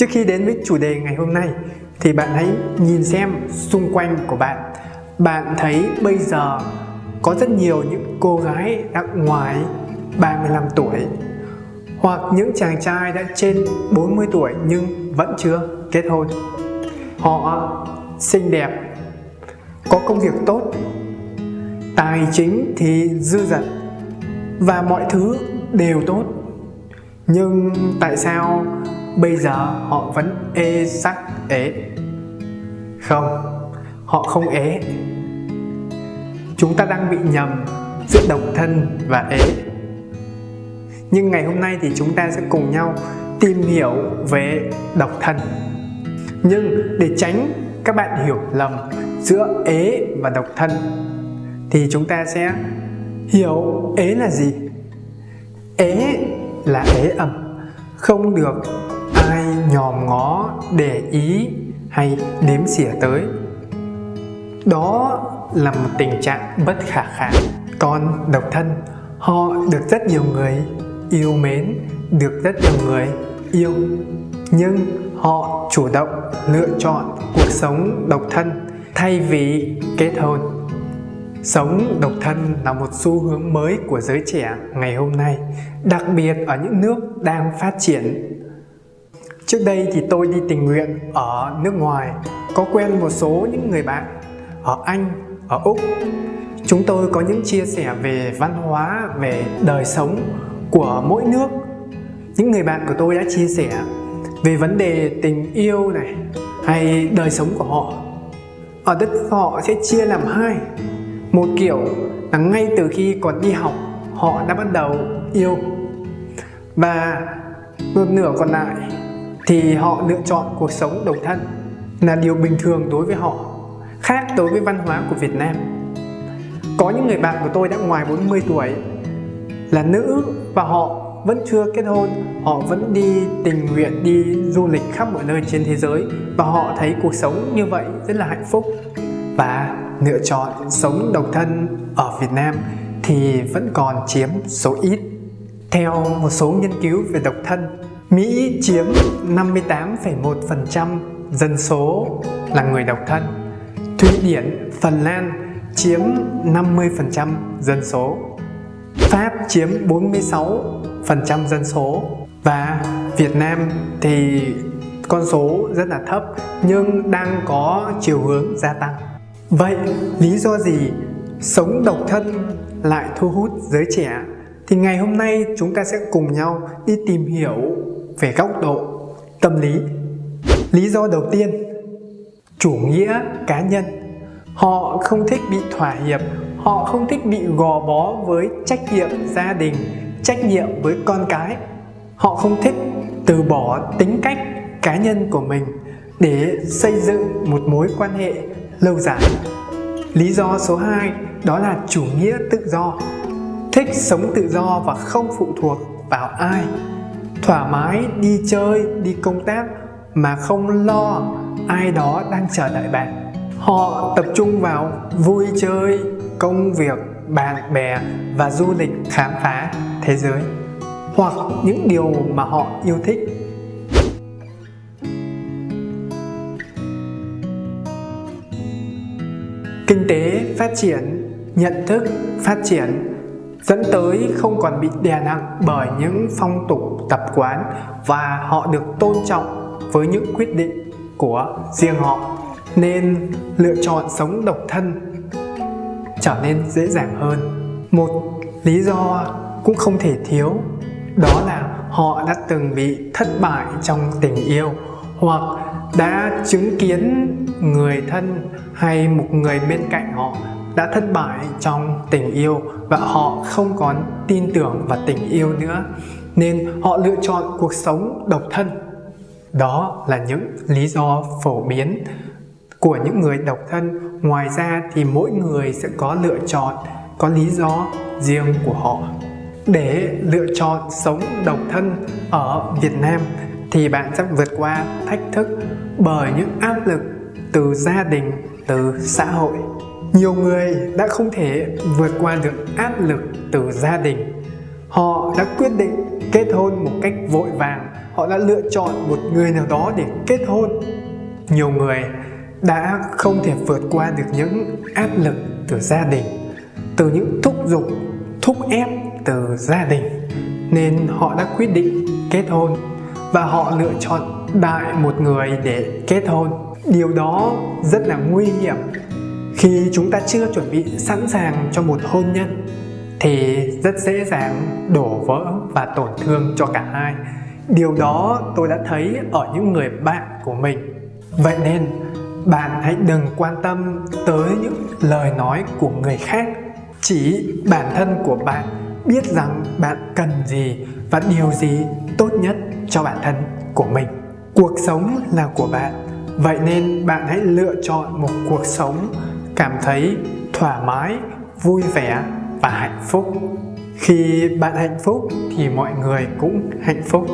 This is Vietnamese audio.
Trước khi đến với chủ đề ngày hôm nay thì bạn hãy nhìn xem xung quanh của bạn. Bạn thấy bây giờ có rất nhiều những cô gái đã ngoài 35 tuổi hoặc những chàng trai đã trên 40 tuổi nhưng vẫn chưa kết hôn. Họ xinh đẹp, có công việc tốt, tài chính thì dư dật và mọi thứ đều tốt. Nhưng tại sao bây giờ họ vẫn ê sắc ế? Không, họ không ế. Chúng ta đang bị nhầm giữa độc thân và ế. Nhưng ngày hôm nay thì chúng ta sẽ cùng nhau tìm hiểu về độc thân. Nhưng để tránh các bạn hiểu lầm giữa ế và độc thân thì chúng ta sẽ hiểu ế là gì? Ế là ế ẩm, không được nhòm ngó để ý hay đếm xỉa tới. Đó là một tình trạng bất khả kháng. Còn độc thân, họ được rất nhiều người yêu mến, được rất nhiều người yêu. Nhưng họ chủ động lựa chọn cuộc sống độc thân thay vì kết hôn. Sống độc thân là một xu hướng mới của giới trẻ ngày hôm nay, đặc biệt ở những nước đang phát triển. Trước đây thì tôi đi tình nguyện ở nước ngoài, có quen một số những người bạn ở Anh, ở Úc. Chúng tôi có những chia sẻ về văn hóa, về đời sống của mỗi nước. Những người bạn của tôi đã chia sẻ về vấn đề tình yêu này hay đời sống của họ. Ở đất nước họ sẽ chia làm hai một kiểu là ngay từ khi còn đi học họ đã bắt đầu yêu và một nửa còn lại thì họ lựa chọn cuộc sống độc thân là điều bình thường đối với họ khác đối với văn hóa của Việt Nam có những người bạn của tôi đã ngoài 40 tuổi là nữ và họ vẫn chưa kết hôn họ vẫn đi tình nguyện đi du lịch khắp mọi nơi trên thế giới và họ thấy cuộc sống như vậy rất là hạnh phúc và lựa chọn sống độc thân ở Việt Nam thì vẫn còn chiếm số ít. Theo một số nghiên cứu về độc thân, Mỹ chiếm 58,1% dân số là người độc thân. Thụy Điển, Phần Lan chiếm 50% dân số. Pháp chiếm 46% dân số và Việt Nam thì con số rất là thấp nhưng đang có chiều hướng gia tăng. Vậy lý do gì sống độc thân lại thu hút giới trẻ? Thì ngày hôm nay chúng ta sẽ cùng nhau đi tìm hiểu về góc độ tâm lý. Lý do đầu tiên, chủ nghĩa cá nhân. Họ không thích bị thỏa hiệp, họ không thích bị gò bó với trách nhiệm gia đình, trách nhiệm với con cái. Họ không thích từ bỏ tính cách cá nhân của mình để xây dựng một mối quan hệ lâu dài. Lý do số 2 đó là chủ nghĩa tự do. Thích sống tự do và không phụ thuộc vào ai. Thoải mái đi chơi, đi công tác mà không lo ai đó đang chờ đợi bạn. Họ tập trung vào vui chơi, công việc, bạn bè và du lịch khám phá thế giới hoặc những điều mà họ yêu thích kinh tế phát triển nhận thức phát triển dẫn tới không còn bị đè nặng bởi những phong tục tập quán và họ được tôn trọng với những quyết định của riêng họ, nên lựa chọn sống độc thân trở nên dễ dàng hơn. Một lý do cũng không thể thiếu đó là họ đã từng bị thất bại trong tình yêu hoặc đã chứng kiến người thân hay một người bên cạnh họ đã thất bại trong tình yêu và họ không còn tin tưởng vào tình yêu nữa nên họ lựa chọn cuộc sống độc thân. Đó là những lý do phổ biến của những người độc thân. Ngoài ra thì mỗi người sẽ có lựa chọn có lý do riêng của họ. Để lựa chọn sống độc thân ở Việt Nam thì bạn sẽ vượt qua thách thức bởi những áp lực từ gia đình, từ xã hội. Nhiều người đã không thể vượt qua được áp lực từ gia đình. Họ đã quyết định kết hôn một cách vội vàng. Họ đã lựa chọn một người nào đó để kết hôn. Nhiều người đã không thể vượt qua được những áp lực từ gia đình, từ những thúc giục, thúc ép từ gia đình. Nên họ đã quyết định kết hôn và họ lựa chọn đại một người để kết hôn. Điều đó rất là nguy hiểm khi chúng ta chưa chuẩn bị sẵn sàng cho một hôn nhân, thì rất dễ dàng đổ vỡ và tổn thương cho cả hai. Điều đó tôi đã thấy ở những người bạn của mình. Vậy nên, bạn hãy đừng quan tâm tới những lời nói của người khác. Chỉ bản thân của bạn biết rằng bạn cần gì và điều gì tốt nhất cho bản thân của mình. Cuộc sống là của bạn. Vậy nên bạn hãy lựa chọn một cuộc sống cảm thấy thoải mái, vui vẻ và hạnh phúc. Khi bạn hạnh phúc thì mọi người cũng hạnh phúc.